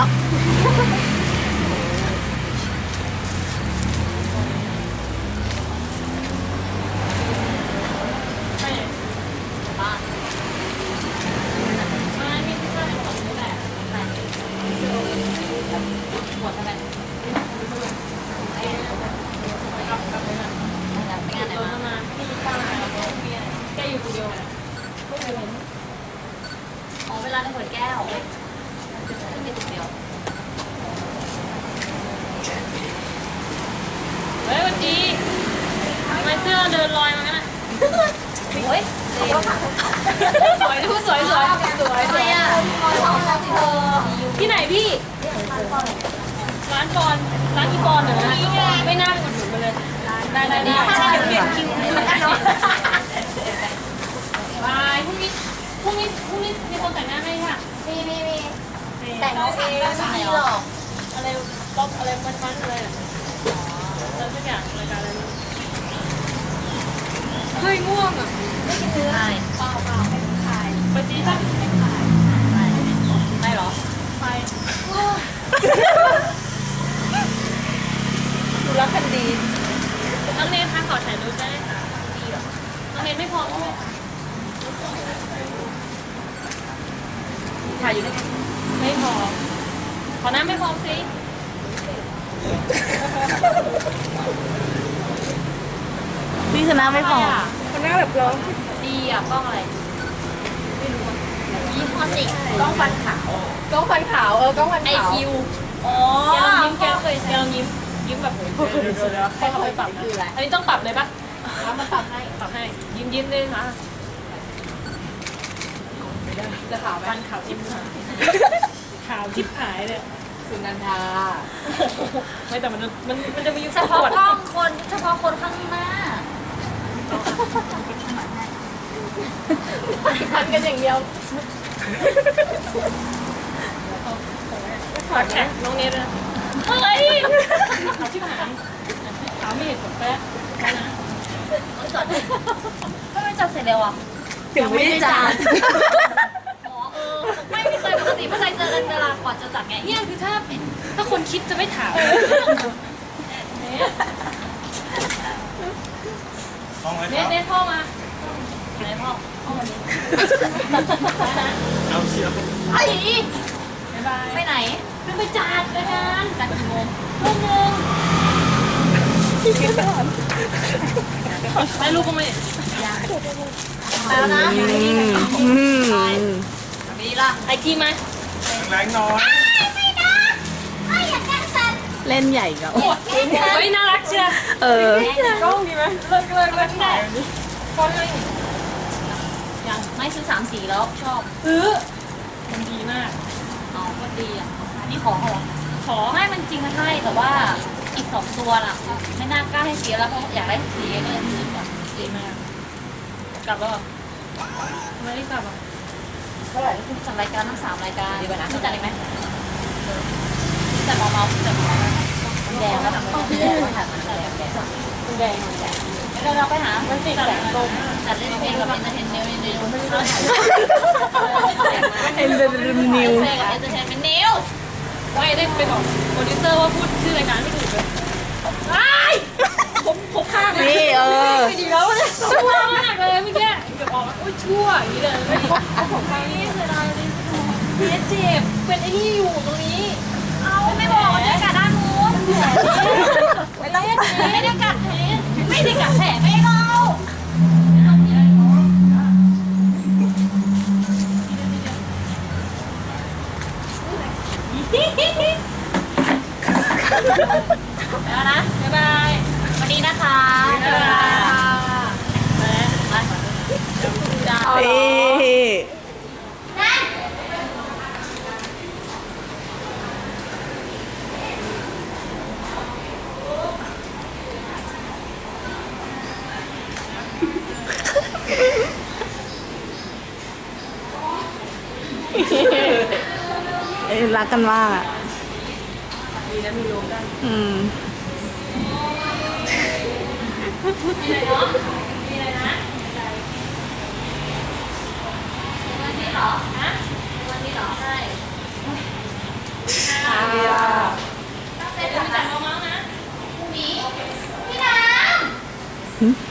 แล้วไม่บ้านไม่ใช่ของนี่แหละหมดทำไมไปงานไหนมาพี่ป้าแกอยู่คนเดียวไม่เคยเห็นอ๋อเวลาในขวดแก้ว ไม่มีตัวเดียวเฮ้ยวันดีทำไมเสื้อเดินลอยมางั้นอะโอ้ยสวยดูสวยสวยสวยสวยอะที่ไหนพี่ ร้านกรร้านอีกรเหรอไม่น่าเป็นคนถึงมาเลยได้ได้ได้เปลี่ยนคิวบายพรุ่งนี้พรุ่งนี้พรุ่งนี้มีคนแต่งหน้าให้ค่ะ มีมีมี แต่งเองไม่มีหรอกอะไรล็อกอะไรมันมันอะไรอะแล้วทุกอย่างรายการอะไรเฮ้ยง่วงอะใช่เปล่าเปล่าไปซีป่ะไม่หรอไปดูรักกันดีน้องเนทคะขอถ่ายรูปได้ไหมคะดีเหรอน้องเนทไม่พร้อมใช่ไหมถ่ายอยู่ด้วยกัน ไม่พร้อมขอน้ำไม่พร้อมสิพี่ชนะไม่พอคนหน้าแบบร้องดีอะกล้องอะไรไม่รู้อะยี่ห้อสิกล้องฟันขาวกล้องฟันขาวเออกล้องฟันไอขาวคิวอ๋อแกลองยิ้มแกเคยแกลองยิ้มยิ้มแบบเดี๋ยวเดี๋ยวเดี๋ยวเดี๋ยวให้เขาไปปรับนะอันนี้ต้องปรับเลยปะแล้วมาปรับให้ปรับให้ยิ้มยิ้มเลยนะจะขาวไหมฟันขาวทิพหาย ขาวทิพหายเลยสุนันทาไม่แต่มันมันมันจะมีเฉพาะกล้องคนเฉพาะคนข้างหน้าพันกันอย่างเดียวขอแท็กน้องเนทนะเฮ้ยขาวทิพหายขาวไม่เห็นผลแป๊ะนะจอดก็ไม่จัดเสร็จเร็วอะถึงไม่ได้จานอ๋อเออไม่ ไม่เคยปกติไม่เคยเจอกันเวลาก่อนจะจัดไงเนี่ยคือถ้าถ้าคนคิดจะไม่ถามเนี่ยต้องไหมคเนรัทบเนทพ่อมาไหนพ่อพ่อวันนี้เอาเชียวไอ้บ๊ายบายไปไหนไม่ไปจัดรายการจัดกี่โมงลูกนึงไม่ลูกก็ไม่ไปแล้วนะไป ดีล่ะไอทีมา แรงน้อย เล่นใหญ่ก็เฮ้ยน่ารักเชียวเออ กล้องดีไหมเลิกเลิกเลิกได้กล้องให้ยังไม่ซื้อสามสีแล้วชอบซื้อมันดีมาก อ๋อก็ดีอะอันนี้ของเหรอขอไม่มันจริงมันให้แต่ว่าอีกสองตัวน่ะไม่น่ากล้าให้เสียแล้วเพราะอยากได้สีก็เลยซื้อก่อนดีมากกลับแล้วไม่ได้กลับอะ เท่าไหร่คุณจัดรายการทั้งสามรายการดีกว่านะคุณจัดอีกไหมจัดเมาๆจัดเมาๆแดงแล้วทำแดงแล้วถ่ายมันแดงแดงแดงเดี๋ยวเราไปหามันติดแสงลมจัดเล่นเพลงกับเอนเตอร์เทนเนลนิวเอ็นเดอร์นิวเพลงกับเอนเตอร์เทนเมนต์นิวไม่ได้ไปบอกโปรดิวเซอร์ว่าพูดชื่อรายการไม่ถูกเลยไอ้ผมผมพล ดีผมไปนี่เสียดายเลยเพียเจ็บเป็นไอ้นี่อยู่ตรงนี้เอาไม่บอกว่าจะกัดด้านนู้นไม่ต้องไม่ได้กัดแผลไม่ได้กัดแผลไม่เราแล้วนะบ๊ายบาย รักกันมากอะมีนะมีโลกัน อืมมีอะไรเนาะมีอะไรนะวันนี้หรอฮะวันนี้หรอใช่ค่ะต้องเป็นหลักจากน้องๆนะพรุ่งนี้พี่น้ำ